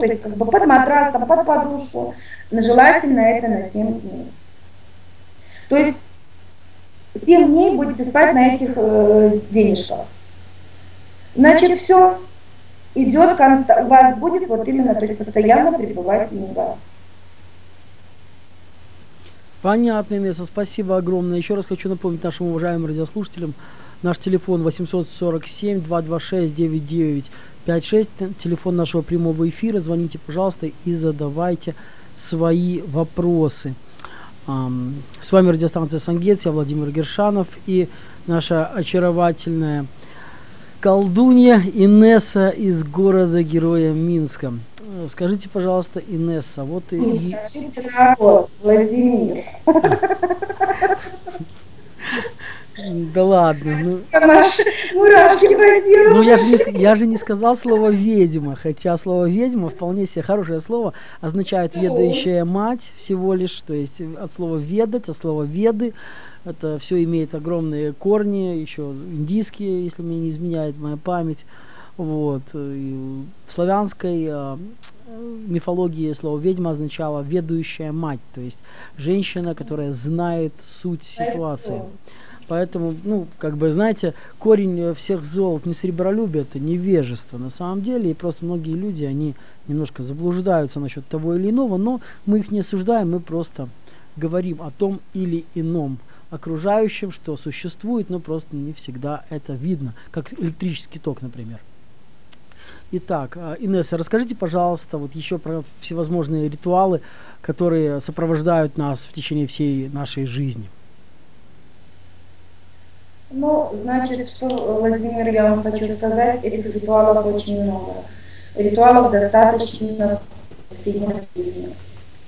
то есть как бы под матрас, там, под подушку, желательно это на 7 дней. То есть 7 дней будете спать на этих э, денежках. Значит, все, идет, у вас будет вот именно, то есть постоянно пребывать деньга. Понятно, Инесса, спасибо огромное. Еще раз хочу напомнить нашим уважаемым радиослушателям, наш телефон 847-226-9956, телефон нашего прямого эфира. Звоните, пожалуйста, и задавайте свои вопросы. С вами радиостанция Сангет, я Владимир Гершанов и наша очаровательная колдунья Инесса из города-героя Минска. Скажите, пожалуйста, Инесса, вот и... Владимир. Да ладно. Ну, мурашки ну я, же не, я же не сказал слово ведьма, хотя слово ведьма вполне себе хорошее слово, означает ведающая мать всего лишь, то есть от слова ведать, от слова веды, это все имеет огромные корни, еще индийские, если мне не изменяет моя память. Вот. И в славянской э, мифологии слово ведьма означало ведущая мать, то есть женщина, которая знает суть ситуации. Поэтому, ну, как бы, знаете, корень всех зол не сребролюбие, это невежество на самом деле. И просто многие люди, они немножко заблуждаются насчет того или иного, но мы их не осуждаем, мы просто говорим о том или ином окружающим, что существует, но просто не всегда это видно, как электрический ток, например. Итак, а, Инесса, расскажите, пожалуйста, вот еще про всевозможные ритуалы, которые сопровождают нас в течение всей нашей жизни. Ну, значит, что, Владимир, я вам хочу сказать, этих ритуалов очень много. Ритуалов достаточно в повседневной жизни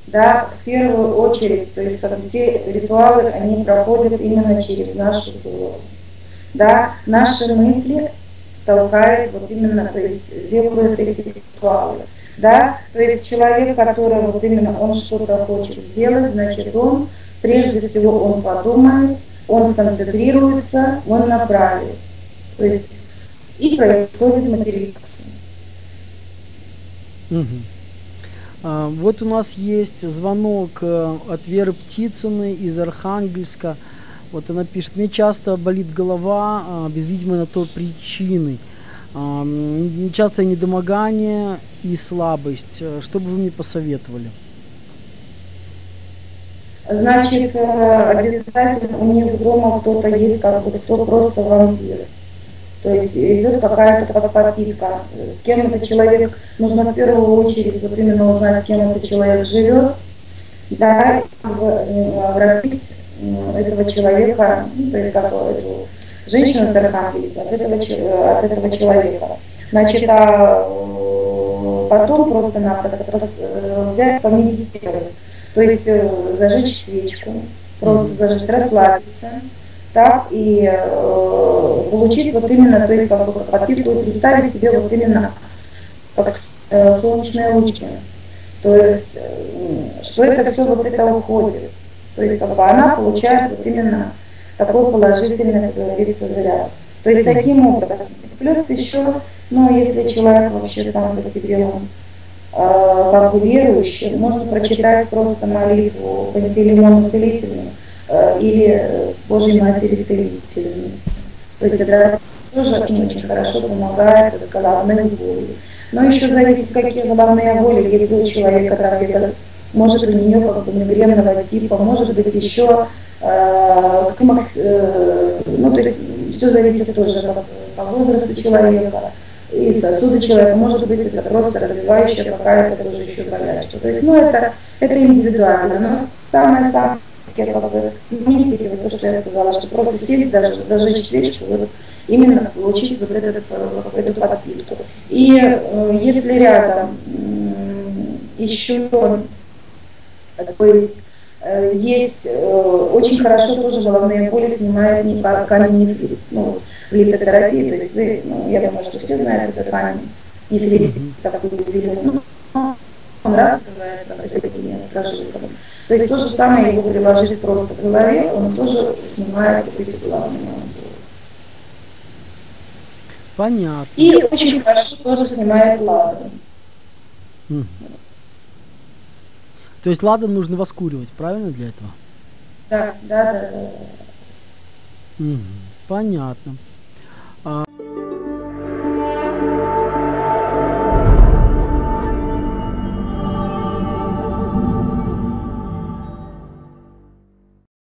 да, в первую очередь, то есть все ритуалы, они проходят именно через нашу голову. Да, наши мысли толкают вот именно, то есть делают эти ритуалы. Да, то есть человек, который вот именно он что-то хочет сделать, значит он, прежде всего он подумает, он сконцентрируется, он направит. То есть и происходит материализация. Угу. А, вот у нас есть звонок э, от Веры Птицыной из Архангельска. Вот она пишет, мне часто болит голова а, без видимой на то причины. А, частое недомогание и слабость. Э, что бы вы мне посоветовали? Значит, э, обязательно у них дома кто-то есть, как бы, кто просто вампир. То есть идет какая-то подпитка. С кем этот человек, нужно в первую очередь вот именно узнать, с кем этот человек живет, да, обратить этого человека, ну, то есть как эту женщину с архангельства, от этого, от этого человека. Значит, а потом просто-напросто э, взять, помедитировать. То есть э, зажечь свечку, просто зажечь, расслабиться, так, и э, получить вот именно, то есть как бы подпитку, представить себе вот именно как э, солнечные лучи. То есть, э, что это все вот это уходит. То есть как бы она получает вот именно такой положительный, как говорится, заряд. То есть таким образом. Плюс еще, ну, если человек вообще сам по себе, он как бы верующий, можно прочитать просто молитву Пантелеймону Целительную Э, или Божьей Матери Целительницы. То есть это тоже очень-очень хорошо помогает от головной боли. Но еще зависит, какие головные боли. Если у человека диабет, может у нее как бы мигренного типа, может быть еще э, э, ну то есть все зависит тоже по возрасту человека и сосуды человека, может быть это просто развивающая какая-то тоже еще болячка. То есть, ну это, это индивидуально, но самое-самое как бы имитировать то, что я сказала, что просто сесть, даже зажечь свечку, вот, именно получить вот этот, э, эту подпитку. И э, если рядом э, еще, то есть, э, есть э, очень хорошо тоже головные боли снимает не камень ну, литотерапия, то есть вы, ну, я думаю, что все знают этот камень нефрит, такой зеленый, ну, он раз бывает с такими прожилками. То есть то же самое его приложить просто к голове, он тоже снимает эти главные. Понятно. И очень хорошо тоже снимает. Мгм. То есть ладан нужно воскуривать, правильно для этого? Да, да, да, да. Мгм. Понятно.